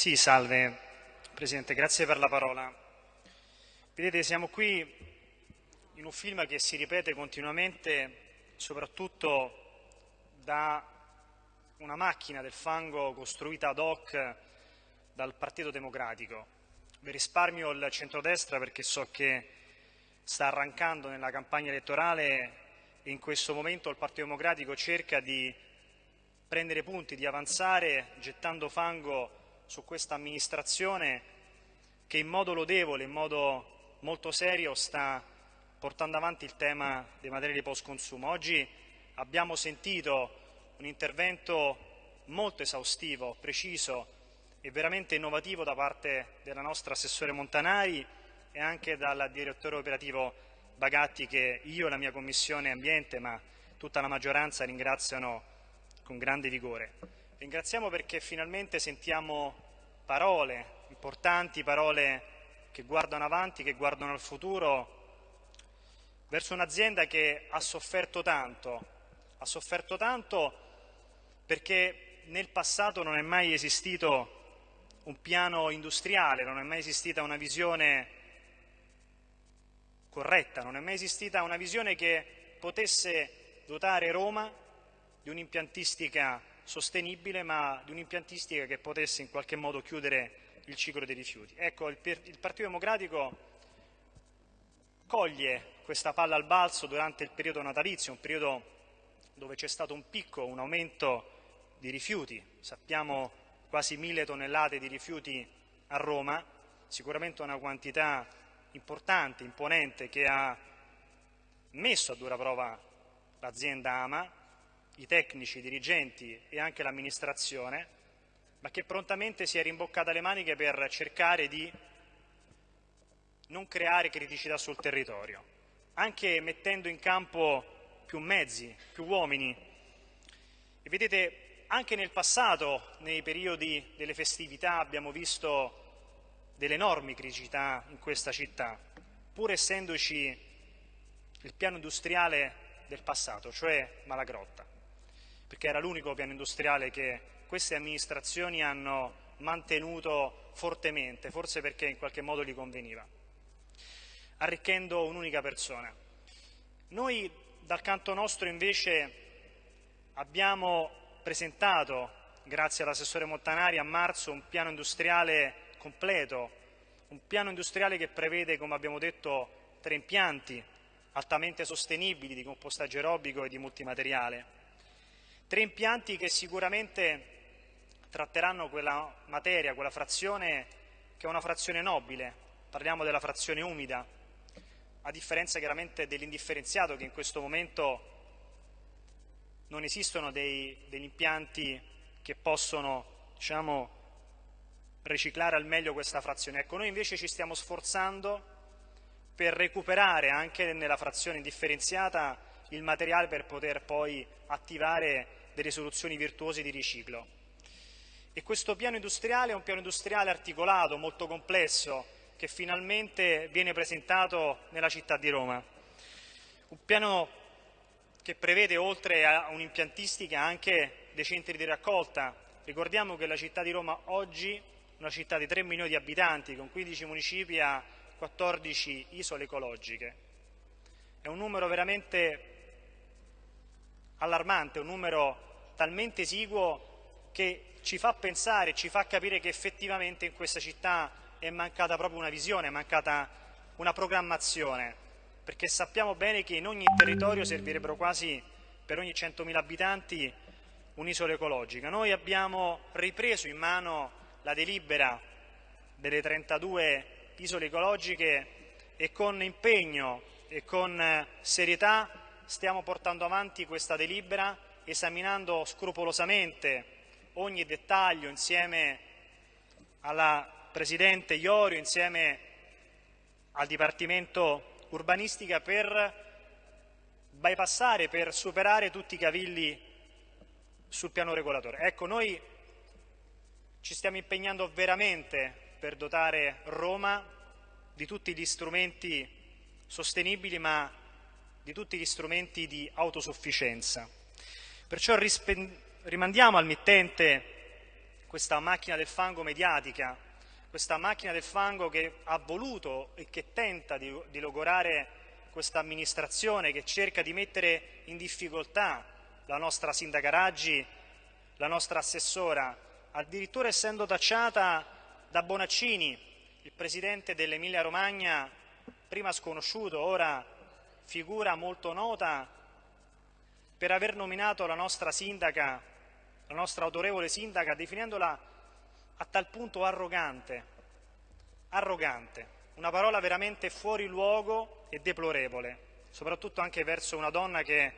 Sì, salve Presidente, grazie per la parola. Vedete, siamo qui in un film che si ripete continuamente, soprattutto da una macchina del fango costruita ad hoc dal Partito Democratico. Vi risparmio il centrodestra perché so che sta arrancando nella campagna elettorale e in questo momento il Partito Democratico cerca di prendere punti, di avanzare gettando fango su questa amministrazione che in modo lodevole, in modo molto serio sta portando avanti il tema dei materiali post consumo. Oggi abbiamo sentito un intervento molto esaustivo, preciso e veramente innovativo da parte della nostra Assessore Montanari e anche dal Direttore Operativo Bagatti che io e la mia Commissione Ambiente, ma tutta la maggioranza ringraziano con grande vigore. Ringraziamo perché finalmente sentiamo parole importanti, parole che guardano avanti, che guardano al futuro, verso un'azienda che ha sofferto tanto, ha sofferto tanto perché nel passato non è mai esistito un piano industriale, non è mai esistita una visione corretta, non è mai esistita una visione che potesse dotare Roma di un'impiantistica sostenibile ma di un'impiantistica che potesse in qualche modo chiudere il ciclo dei rifiuti. Ecco, il, il Partito Democratico coglie questa palla al balzo durante il periodo natalizio, un periodo dove c'è stato un picco, un aumento di rifiuti, sappiamo quasi mille tonnellate di rifiuti a Roma, sicuramente una quantità importante, imponente, che ha messo a dura prova l'azienda Ama, i tecnici, i dirigenti e anche l'amministrazione, ma che prontamente si è rimboccata le maniche per cercare di non creare criticità sul territorio, anche mettendo in campo più mezzi, più uomini. E vedete, anche nel passato, nei periodi delle festività, abbiamo visto delle enormi criticità in questa città, pur essendoci il piano industriale del passato, cioè Malagrotta perché era l'unico piano industriale che queste amministrazioni hanno mantenuto fortemente, forse perché in qualche modo gli conveniva, arricchendo un'unica persona. Noi dal canto nostro invece abbiamo presentato, grazie all'assessore Montanari, a marzo un piano industriale completo, un piano industriale che prevede, come abbiamo detto, tre impianti altamente sostenibili di compostaggio aerobico e di multimateriale, Tre impianti che sicuramente tratteranno quella materia, quella frazione che è una frazione nobile, parliamo della frazione umida, a differenza chiaramente dell'indifferenziato che in questo momento non esistono dei, degli impianti che possono diciamo, riciclare al meglio questa frazione. Ecco, noi invece ci stiamo sforzando per recuperare anche nella frazione indifferenziata il materiale per poter poi attivare delle soluzioni virtuose di riciclo. E questo piano industriale è un piano industriale articolato, molto complesso, che finalmente viene presentato nella città di Roma. Un piano che prevede oltre a un'impiantistica anche dei centri di raccolta. Ricordiamo che la città di Roma oggi, una città di 3 milioni di abitanti, con 15 municipi, ha 14 isole ecologiche. È un numero veramente allarmante, un numero talmente esiguo che ci fa pensare, ci fa capire che effettivamente in questa città è mancata proprio una visione, è mancata una programmazione, perché sappiamo bene che in ogni territorio servirebbero quasi per ogni 100.000 abitanti un'isola ecologica. Noi abbiamo ripreso in mano la delibera delle 32 isole ecologiche e con impegno e con serietà stiamo portando avanti questa delibera esaminando scrupolosamente ogni dettaglio insieme alla Presidente Iorio, insieme al Dipartimento Urbanistica per bypassare, per superare tutti i cavilli sul piano regolatore. Ecco, noi ci stiamo impegnando veramente per dotare Roma di tutti gli strumenti sostenibili ma di tutti gli strumenti di autosufficienza. Perciò rimandiamo al mittente questa macchina del fango mediatica, questa macchina del fango che ha voluto e che tenta di, di logorare questa amministrazione, che cerca di mettere in difficoltà la nostra sindaca Raggi, la nostra assessora, addirittura essendo tacciata da Bonaccini, il presidente dell'Emilia Romagna, prima sconosciuto, ora figura molto nota, per aver nominato la nostra sindaca la nostra autorevole sindaca definendola a tal punto arrogante, arrogante, una parola veramente fuori luogo e deplorevole, soprattutto anche verso una donna che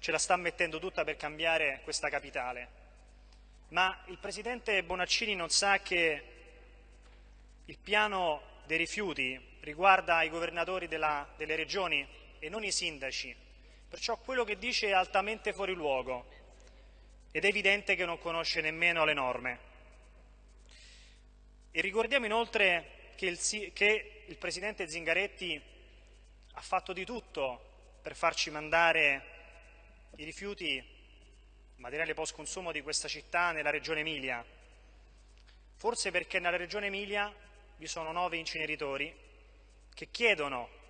ce la sta mettendo tutta per cambiare questa capitale. Ma il Presidente Bonaccini non sa che il piano dei rifiuti riguarda i governatori della, delle regioni e non i sindaci, perciò quello che dice è altamente fuori luogo ed è evidente che non conosce nemmeno le norme. E ricordiamo inoltre che il, che il Presidente Zingaretti ha fatto di tutto per farci mandare i rifiuti materiale post consumo di questa città nella regione Emilia, forse perché nella regione Emilia vi sono nove inceneritori che chiedono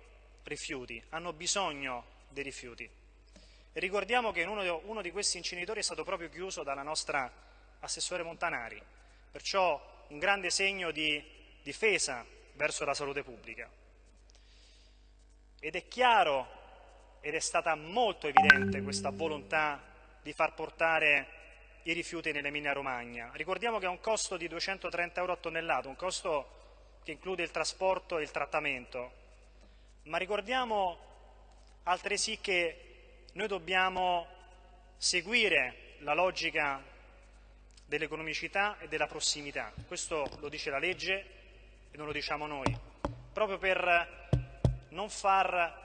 rifiuti, hanno bisogno dei rifiuti. E ricordiamo che uno, uno di questi inceneritori è stato proprio chiuso dalla nostra assessore Montanari, perciò un grande segno di difesa verso la salute pubblica. Ed è chiaro ed è stata molto evidente questa volontà di far portare i rifiuti nell'Emilia Romagna. Ricordiamo che ha un costo di 230 euro a tonnellata, un costo che include il trasporto e il trattamento, ma ricordiamo altresì che noi dobbiamo seguire la logica dell'economicità e della prossimità. Questo lo dice la legge e non lo diciamo noi, proprio per non far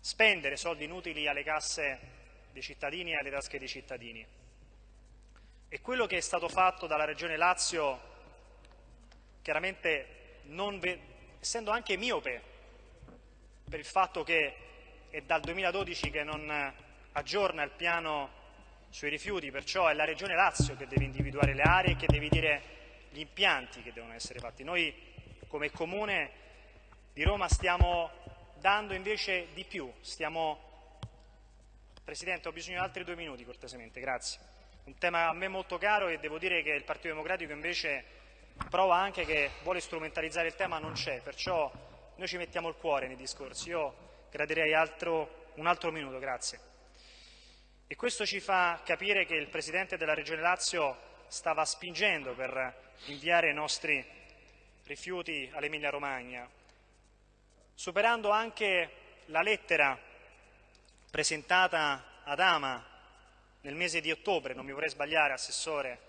spendere soldi inutili alle casse dei cittadini e alle tasche dei cittadini. E quello che è stato fatto dalla Regione Lazio, chiaramente non, essendo anche miope per il fatto che è dal 2012 che non aggiorna il piano sui rifiuti, perciò è la Regione Lazio che deve individuare le aree e che deve dire gli impianti che devono essere fatti. Noi come Comune di Roma stiamo dando invece di più, stiamo... Presidente, ho bisogno di altri due minuti cortesemente, grazie. Un tema a me molto caro e devo dire che il Partito Democratico invece prova anche che vuole strumentalizzare il tema, non c'è, perciò noi ci mettiamo il cuore nei discorsi. Io Gradirei altro, un altro minuto, grazie. E questo ci fa capire che il Presidente della Regione Lazio stava spingendo per inviare i nostri rifiuti all'Emilia Romagna, superando anche la lettera presentata ad Ama nel mese di ottobre, non mi vorrei sbagliare, Assessore,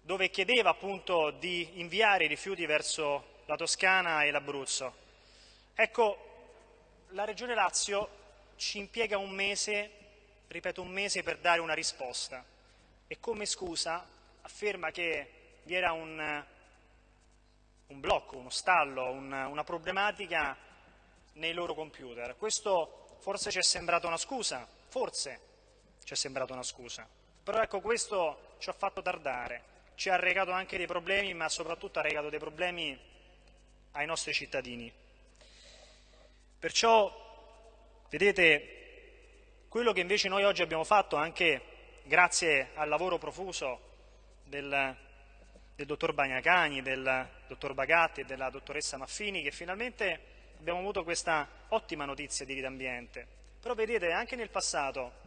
dove chiedeva appunto di inviare i rifiuti verso la Toscana e l'Abruzzo. Ecco, la Regione Lazio ci impiega un mese, ripeto un mese, per dare una risposta e come scusa afferma che vi era un, un blocco, uno stallo, un, una problematica nei loro computer. Questo forse ci è sembrato una scusa, forse ci è sembrato una scusa, però ecco questo ci ha fatto tardare, ci ha regato anche dei problemi, ma soprattutto ha regato dei problemi ai nostri cittadini. Perciò, vedete, quello che invece noi oggi abbiamo fatto, anche grazie al lavoro profuso del, del dottor Bagnacani, del dottor Bagatti e della dottoressa Maffini, che finalmente abbiamo avuto questa ottima notizia di vita ambiente. Però vedete, anche nel passato,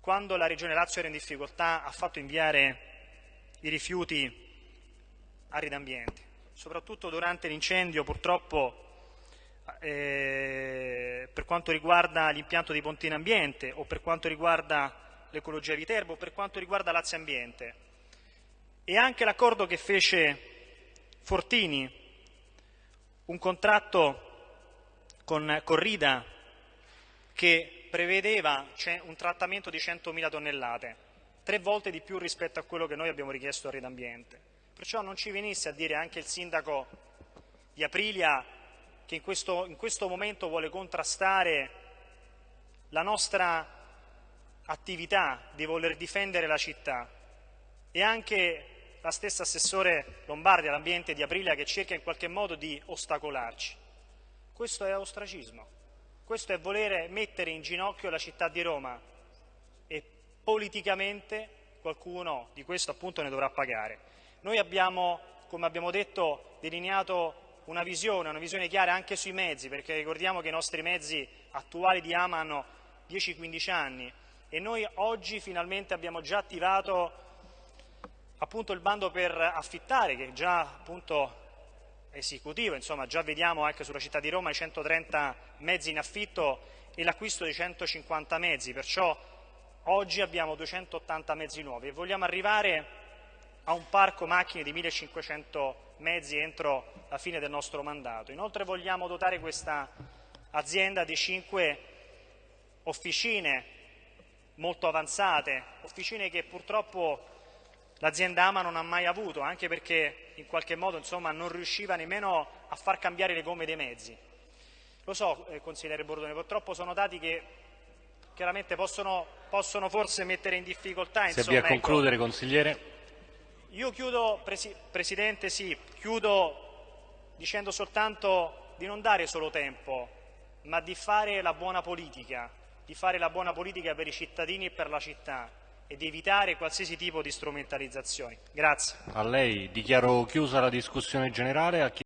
quando la Regione Lazio era in difficoltà, ha fatto inviare i rifiuti a Ridambiente, soprattutto durante l'incendio purtroppo eh, per quanto riguarda l'impianto di Pontina Ambiente o per quanto riguarda l'ecologia Viterbo o per quanto riguarda Lazio Ambiente. E anche l'accordo che fece Fortini, un contratto con Corrida che prevedeva un trattamento di 100.000 tonnellate, tre volte di più rispetto a quello che noi abbiamo richiesto a Rete Ambiente. Perciò non ci venisse a dire anche il sindaco di Aprilia che in questo, in questo momento vuole contrastare la nostra attività di voler difendere la città, e anche la stessa assessore Lombardi all'ambiente di Aprilia che cerca in qualche modo di ostacolarci. Questo è ostracismo, questo è volere mettere in ginocchio la città di Roma e politicamente qualcuno di questo appunto ne dovrà pagare. Noi abbiamo, come abbiamo detto, delineato una visione, una visione chiara anche sui mezzi, perché ricordiamo che i nostri mezzi attuali di AMA hanno 10-15 anni. E noi oggi finalmente abbiamo già attivato appunto il bando per affittare, che è già appunto esecutivo, insomma già vediamo anche sulla città di Roma i 130 mezzi in affitto e l'acquisto di 150 mezzi, perciò oggi abbiamo 280 mezzi nuovi e vogliamo arrivare a un parco macchine di 1500 mezzi entro la fine del nostro mandato. Inoltre vogliamo dotare questa azienda di 5 officine molto avanzate, officine che purtroppo l'azienda Ama non ha mai avuto, anche perché in qualche modo insomma, non riusciva nemmeno a far cambiare le gomme dei mezzi. Lo so, eh, consigliere Bordone, purtroppo sono dati che chiaramente possono, possono forse mettere in difficoltà. Se avvia a ecco. concludere, consigliere. Io chiudo, Presi Presidente, sì, chiudo dicendo soltanto di non dare solo tempo, ma di fare la buona politica, di fare la buona politica per i cittadini e per la città e di evitare qualsiasi tipo di strumentalizzazioni. Grazie. A lei dichiaro chiusa la discussione generale.